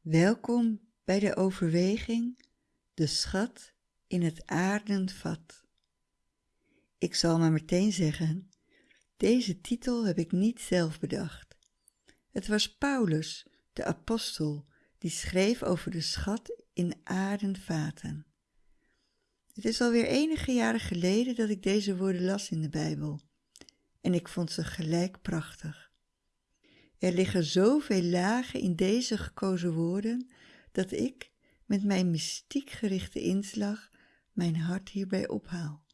Welkom bij de overweging De schat in het aardenvat. Ik zal maar meteen zeggen, deze titel heb ik niet zelf bedacht. Het was Paulus, de apostel, die schreef over de schat in aardenvaten. Het is alweer enige jaren geleden dat ik deze woorden las in de Bijbel en ik vond ze gelijk prachtig. Er liggen zoveel lagen in deze gekozen woorden dat ik met mijn mystiek gerichte inslag mijn hart hierbij ophaal.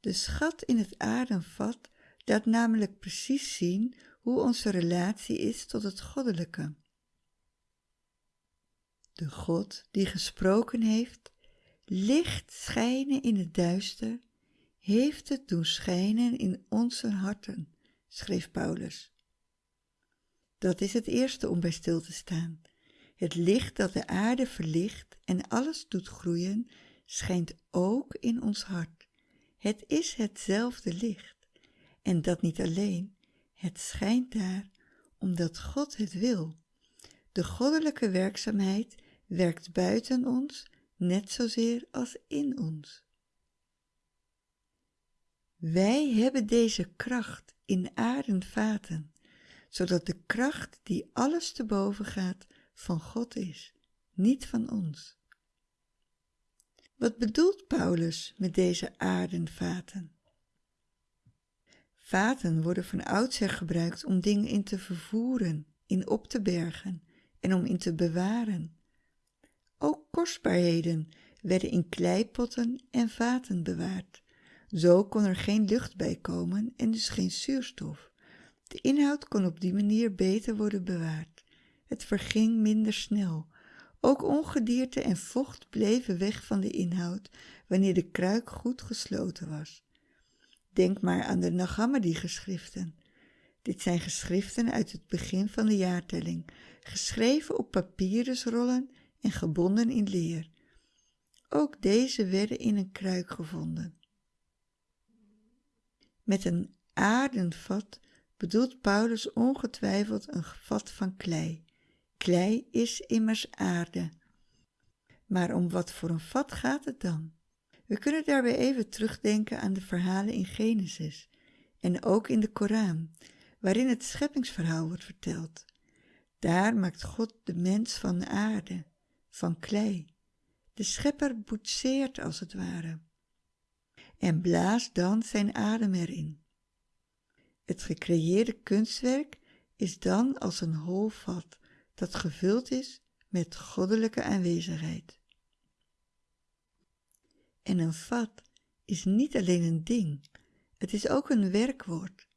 De schat in het aardenvat laat namelijk precies zien hoe onze relatie is tot het goddelijke. De God die gesproken heeft, licht schijnen in het duister, heeft het doen schijnen in onze harten, schreef Paulus. Dat is het eerste om bij stil te staan. Het licht dat de aarde verlicht en alles doet groeien, schijnt ook in ons hart. Het is hetzelfde licht. En dat niet alleen, het schijnt daar omdat God het wil. De goddelijke werkzaamheid werkt buiten ons net zozeer als in ons. Wij hebben deze kracht in aardenvaten zodat de kracht die alles te boven gaat van God is, niet van ons. Wat bedoelt Paulus met deze aardenvaten? Vaten worden van oudsher gebruikt om dingen in te vervoeren, in op te bergen en om in te bewaren. Ook kostbaarheden werden in kleipotten en vaten bewaard. Zo kon er geen lucht bij komen en dus geen zuurstof. De inhoud kon op die manier beter worden bewaard. Het verging minder snel. Ook ongedierte en vocht bleven weg van de inhoud wanneer de kruik goed gesloten was. Denk maar aan de Nagamadi-geschriften. Dit zijn geschriften uit het begin van de jaartelling, geschreven op papyrusrollen en gebonden in leer. Ook deze werden in een kruik gevonden. Met een aardenvat bedoelt Paulus ongetwijfeld een vat van klei. Klei is immers aarde. Maar om wat voor een vat gaat het dan? We kunnen daarbij even terugdenken aan de verhalen in Genesis en ook in de Koran, waarin het scheppingsverhaal wordt verteld. Daar maakt God de mens van aarde, van klei. De schepper boetseert als het ware en blaast dan zijn adem erin. Het gecreëerde kunstwerk is dan als een hol vat dat gevuld is met goddelijke aanwezigheid. En een vat is niet alleen een ding, het is ook een werkwoord.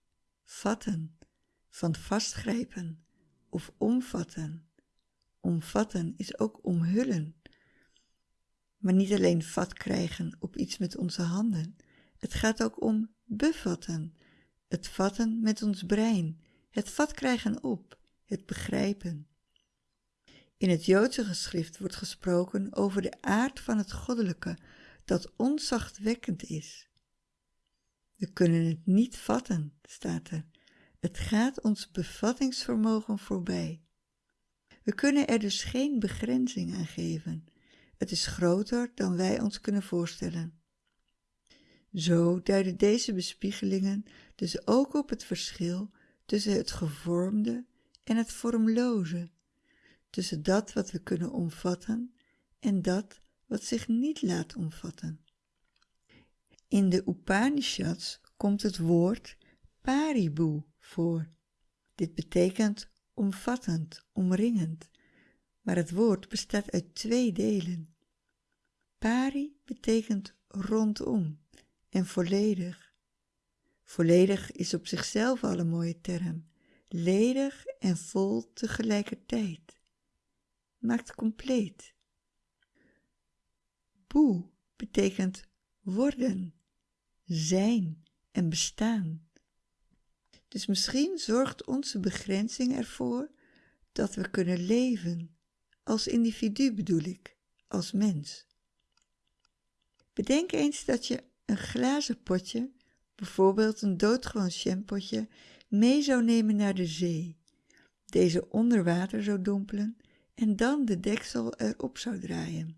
Vatten, van vastgrijpen of omvatten. Omvatten is ook omhullen. Maar niet alleen vat krijgen op iets met onze handen, het gaat ook om bevatten, het vatten met ons brein, het vat krijgen op, het begrijpen. In het Joodse geschrift wordt gesproken over de aard van het goddelijke dat onzachtwekkend is. We kunnen het niet vatten, staat er. Het gaat ons bevattingsvermogen voorbij. We kunnen er dus geen begrenzing aan geven. Het is groter dan wij ons kunnen voorstellen. Zo duiden deze bespiegelingen dus ook op het verschil tussen het gevormde en het vormloze, tussen dat wat we kunnen omvatten en dat wat zich niet laat omvatten. In de Upanishads komt het woord paribu voor. Dit betekent omvattend, omringend, maar het woord bestaat uit twee delen. Pari betekent rondom en volledig. Volledig is op zichzelf al een mooie term, ledig en vol tegelijkertijd. Maakt compleet. Boe betekent worden, zijn en bestaan. Dus misschien zorgt onze begrenzing ervoor dat we kunnen leven, als individu bedoel ik, als mens. Bedenk eens dat je een glazen potje, bijvoorbeeld een doodgewoon champotje, mee zou nemen naar de zee, deze onder water zou dompelen en dan de deksel erop zou draaien.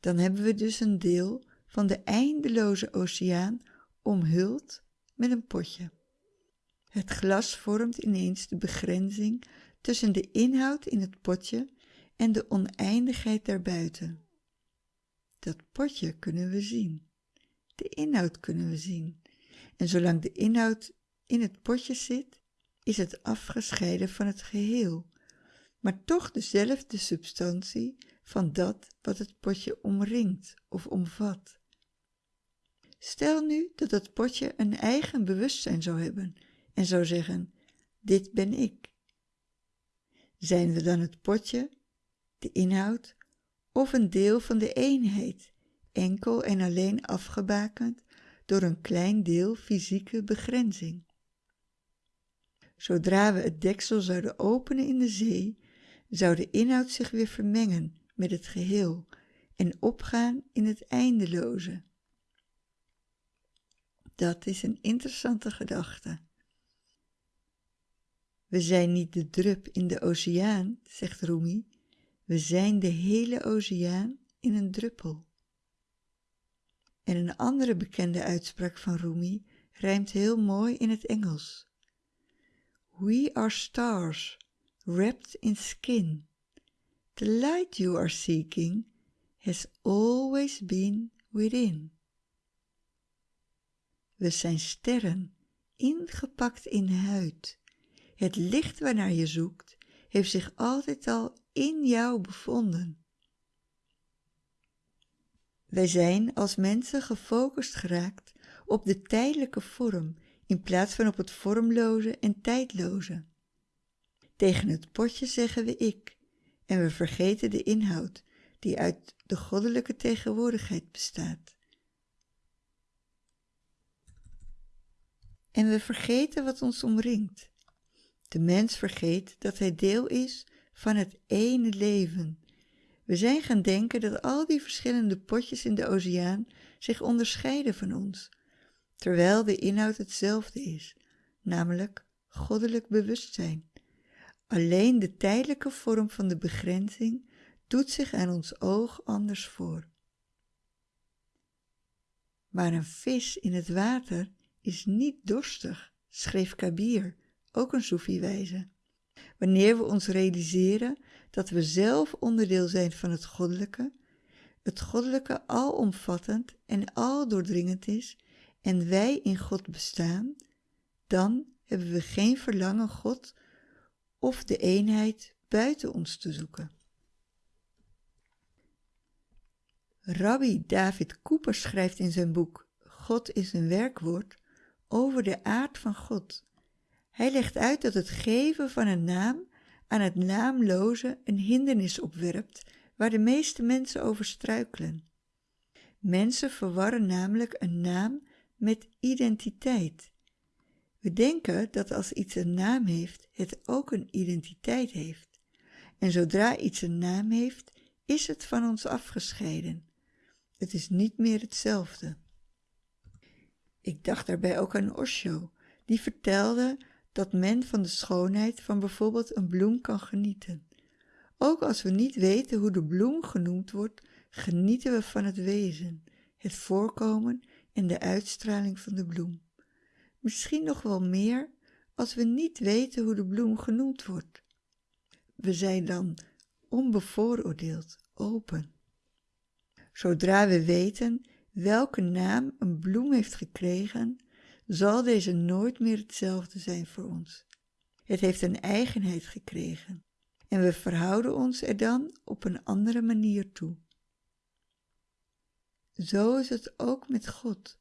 Dan hebben we dus een deel van de eindeloze oceaan omhuld met een potje. Het glas vormt ineens de begrenzing tussen de inhoud in het potje en de oneindigheid daarbuiten. Dat potje kunnen we zien. De inhoud kunnen we zien. En zolang de inhoud in het potje zit, is het afgescheiden van het geheel, maar toch dezelfde substantie van dat wat het potje omringt of omvat. Stel nu dat het potje een eigen bewustzijn zou hebben en zou zeggen: Dit ben ik. Zijn we dan het potje, de inhoud of een deel van de eenheid, enkel en alleen afgebakend door een klein deel fysieke begrenzing? Zodra we het deksel zouden openen in de zee, zou de inhoud zich weer vermengen met het geheel en opgaan in het eindeloze. Dat is een interessante gedachte. We zijn niet de drup in de oceaan, zegt Rumi, we zijn de hele oceaan in een druppel. En een andere bekende uitspraak van Rumi rijmt heel mooi in het Engels. We are stars, wrapped in skin. The light you are seeking has always been within. We zijn sterren, ingepakt in huid. Het licht waarnaar je zoekt, heeft zich altijd al in jou bevonden. Wij zijn als mensen gefocust geraakt op de tijdelijke vorm in plaats van op het vormloze en tijdloze. Tegen het potje zeggen we ik en we vergeten de inhoud die uit de goddelijke tegenwoordigheid bestaat. En we vergeten wat ons omringt. De mens vergeet dat hij deel is van het ene leven. We zijn gaan denken dat al die verschillende potjes in de oceaan zich onderscheiden van ons, terwijl de inhoud hetzelfde is, namelijk goddelijk bewustzijn. Alleen de tijdelijke vorm van de begrenzing doet zich aan ons oog anders voor. Maar een vis in het water is niet dorstig, schreef Kabir, ook een Soefi-wijze. Wanneer we ons realiseren dat we zelf onderdeel zijn van het goddelijke, het goddelijke alomvattend en aldoordringend is en wij in God bestaan, dan hebben we geen verlangen God of de eenheid buiten ons te zoeken. Rabbi David Cooper schrijft in zijn boek God is een werkwoord over de aard van God. Hij legt uit dat het geven van een naam aan het naamloze een hindernis opwerpt waar de meeste mensen over struikelen. Mensen verwarren namelijk een naam met identiteit. We denken dat als iets een naam heeft, het ook een identiteit heeft. En zodra iets een naam heeft, is het van ons afgescheiden. Het is niet meer hetzelfde. Ik dacht daarbij ook aan Osho, die vertelde dat men van de schoonheid van bijvoorbeeld een bloem kan genieten. Ook als we niet weten hoe de bloem genoemd wordt, genieten we van het wezen, het voorkomen en de uitstraling van de bloem. Misschien nog wel meer als we niet weten hoe de bloem genoemd wordt. We zijn dan onbevooroordeeld, open. Zodra we weten welke naam een bloem heeft gekregen, zal deze nooit meer hetzelfde zijn voor ons. Het heeft een eigenheid gekregen en we verhouden ons er dan op een andere manier toe. Zo is het ook met God,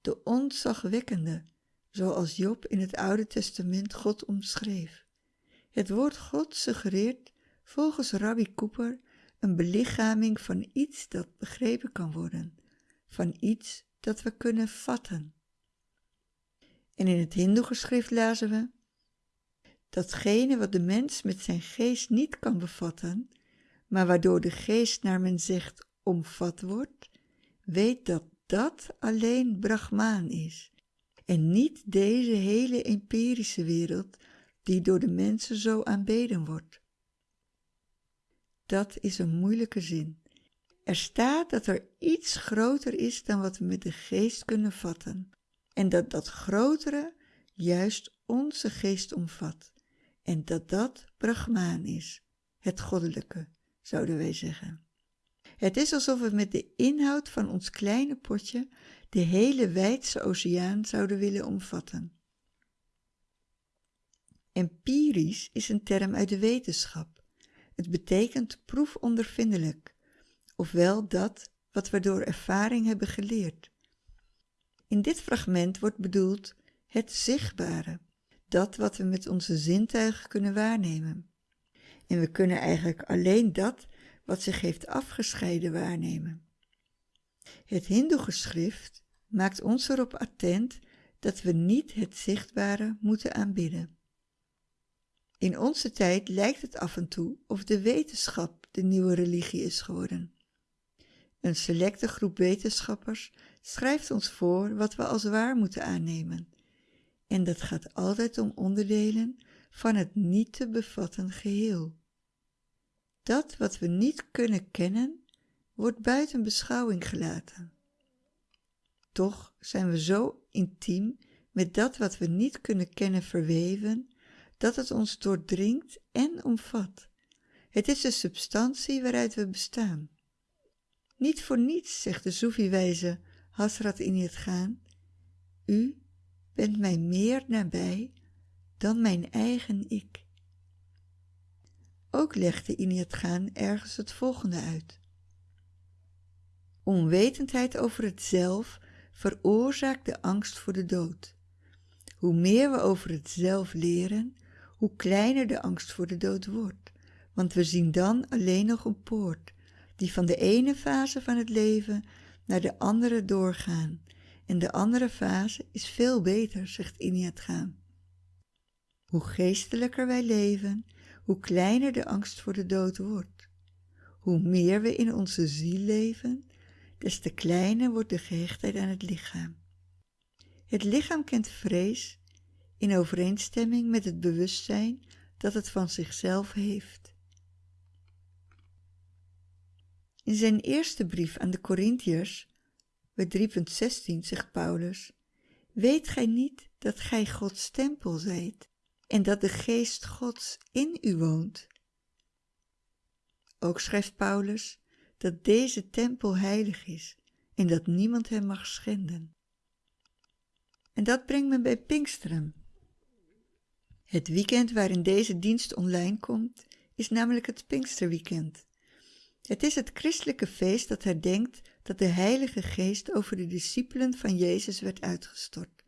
de ontzagwekkende, zoals Job in het Oude Testament God omschreef. Het woord God suggereert volgens Rabbi Cooper een belichaming van iets dat begrepen kan worden, van iets dat we kunnen vatten. En in het Hindoe-geschrift lazen we: Datgene wat de mens met zijn geest niet kan bevatten, maar waardoor de geest naar men zegt omvat wordt, weet dat dat alleen Brahmaan is en niet deze hele empirische wereld die door de mensen zo aanbeden wordt. dat is een moeilijke zin. Er staat dat er iets groter is dan wat we met de geest kunnen vatten. En dat dat grotere juist onze geest omvat. En dat dat Brahmaan is, het goddelijke, zouden wij zeggen. Het is alsof we met de inhoud van ons kleine potje de hele wijdse oceaan zouden willen omvatten. Empirisch is een term uit de wetenschap. Het betekent proefondervindelijk, ofwel dat wat we door ervaring hebben geleerd. In dit fragment wordt bedoeld het zichtbare, dat wat we met onze zintuigen kunnen waarnemen. En we kunnen eigenlijk alleen dat wat zich heeft afgescheiden waarnemen. Het Hindoe-geschrift maakt ons erop attent dat we niet het zichtbare moeten aanbidden. In onze tijd lijkt het af en toe of de wetenschap de nieuwe religie is geworden. Een selecte groep wetenschappers schrijft ons voor wat we als waar moeten aannemen. En dat gaat altijd om onderdelen van het niet te bevatten geheel. Dat wat we niet kunnen kennen, wordt buiten beschouwing gelaten. Toch zijn we zo intiem met dat wat we niet kunnen kennen verweven, dat het ons doordringt en omvat. Het is de substantie waaruit we bestaan. Niet voor niets, zegt de Soefi-wijze Hasrat in het gaan, u bent mij meer nabij dan mijn eigen ik. Ook legde Iniat Gaan ergens het volgende uit. Onwetendheid over het zelf veroorzaakt de angst voor de dood. Hoe meer we over het zelf leren, hoe kleiner de angst voor de dood wordt, want we zien dan alleen nog een poort, die van de ene fase van het leven naar de andere doorgaan. En de andere fase is veel beter, zegt Gaan. Hoe geestelijker wij leven, hoe kleiner de angst voor de dood wordt. Hoe meer we in onze ziel leven, des te kleiner wordt de gehechtheid aan het lichaam. Het lichaam kent vrees in overeenstemming met het bewustzijn dat het van zichzelf heeft. In zijn eerste brief aan de Corinthiërs, bij 3.16, zegt Paulus, Weet gij niet dat gij Gods tempel zijt en dat de geest Gods in u woont? Ook schrijft Paulus dat deze tempel heilig is en dat niemand hem mag schenden. En dat brengt me bij Pinksteren. Het weekend waarin deze dienst online komt, is namelijk het Pinksterweekend. Het is het christelijke feest dat herdenkt dat de Heilige Geest over de discipelen van Jezus werd uitgestort.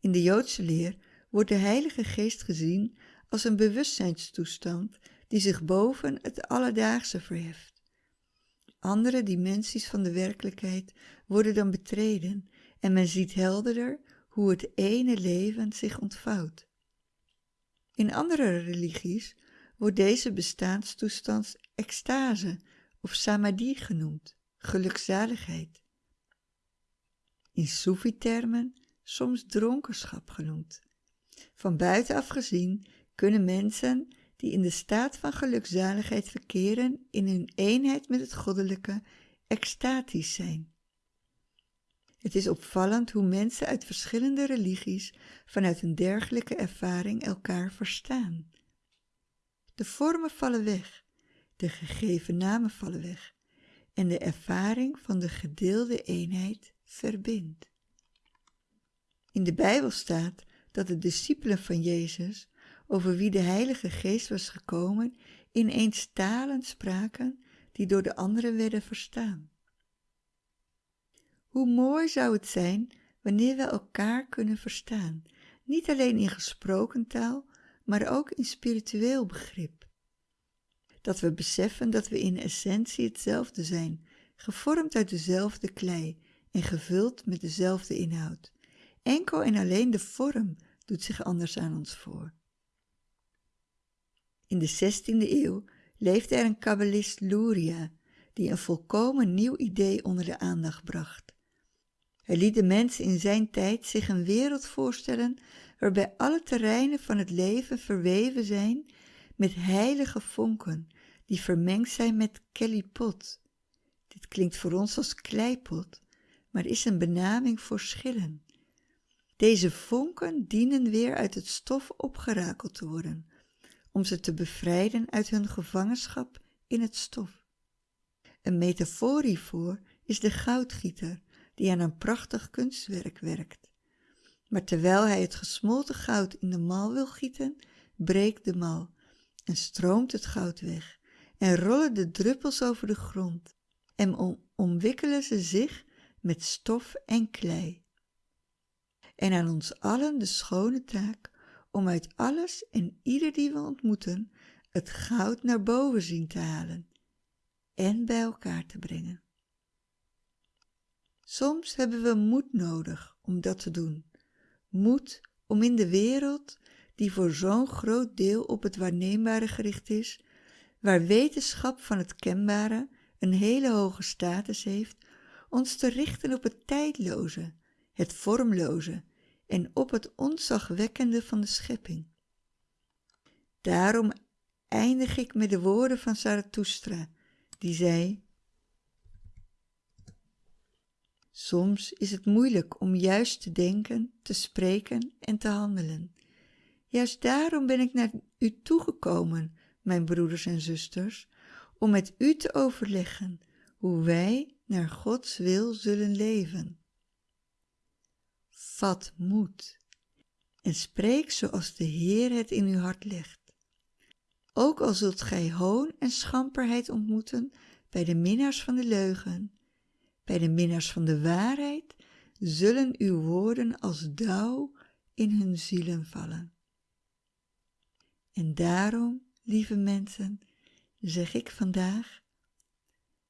In de Joodse leer wordt de Heilige Geest gezien als een bewustzijnstoestand die zich boven het alledaagse verheft. Andere dimensies van de werkelijkheid worden dan betreden en men ziet helderder hoe het ene leven zich ontvouwt. In andere religies wordt deze bestaanstoestand extase of samadhi genoemd, gelukzaligheid. In Soefi-termen soms dronkenschap genoemd. Van buitenaf gezien kunnen mensen die in de staat van gelukzaligheid verkeren in hun eenheid met het goddelijke extatisch zijn. Het is opvallend hoe mensen uit verschillende religies vanuit een dergelijke ervaring elkaar verstaan. De vormen vallen weg, de gegeven namen vallen weg en de ervaring van de gedeelde eenheid verbindt. In de Bijbel staat dat de discipelen van Jezus, over wie de Heilige Geest was gekomen, ineens talen spraken die door de anderen werden verstaan. Hoe mooi zou het zijn wanneer we elkaar kunnen verstaan, niet alleen in gesproken taal, maar ook in spiritueel begrip. Dat we beseffen dat we in essentie hetzelfde zijn, gevormd uit dezelfde klei en gevuld met dezelfde inhoud. Enkel en alleen de vorm doet zich anders aan ons voor. In de 16e eeuw leefde er een kabbalist Luria, die een volkomen nieuw idee onder de aandacht bracht. Hij liet de mensen in zijn tijd zich een wereld voorstellen waarbij alle terreinen van het leven verweven zijn met heilige vonken die vermengd zijn met kellypot. Dit klinkt voor ons als kleipot, maar is een benaming voor schillen. Deze vonken dienen weer uit het stof opgerakeld te worden, om ze te bevrijden uit hun gevangenschap in het stof. Een metafoor hiervoor is de goudgieter die aan een prachtig kunstwerk werkt. Maar terwijl hij het gesmolten goud in de mal wil gieten, breekt de mal en stroomt het goud weg en rollen de druppels over de grond en omwikkelen ze zich met stof en klei. En aan ons allen de schone taak om uit alles en ieder die we ontmoeten het goud naar boven zien te halen en bij elkaar te brengen. Soms hebben we moed nodig om dat te doen. Moed om in de wereld, die voor zo'n groot deel op het waarneembare gericht is, waar wetenschap van het kenbare een hele hoge status heeft, ons te richten op het tijdloze, het vormloze en op het onzagwekkende van de schepping. Daarom eindig ik met de woorden van Zarathustra, die zei: Soms is het moeilijk om juist te denken, te spreken en te handelen. Juist daarom ben ik naar u toegekomen, mijn broeders en zusters, om met u te overleggen hoe wij naar Gods wil zullen leven. Vat moed en spreek zoals de Heer het in uw hart legt. Ook al zult gij hoon en schamperheid ontmoeten bij de minnaars van de leugen, bij de minnaars van de waarheid zullen uw woorden als dauw in hun zielen vallen. En daarom, lieve mensen, zeg ik vandaag,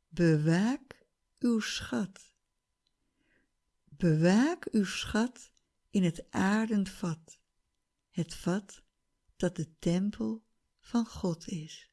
bewaak uw schat. Bewaak uw schat in het aardend vat, het vat dat de tempel van God is.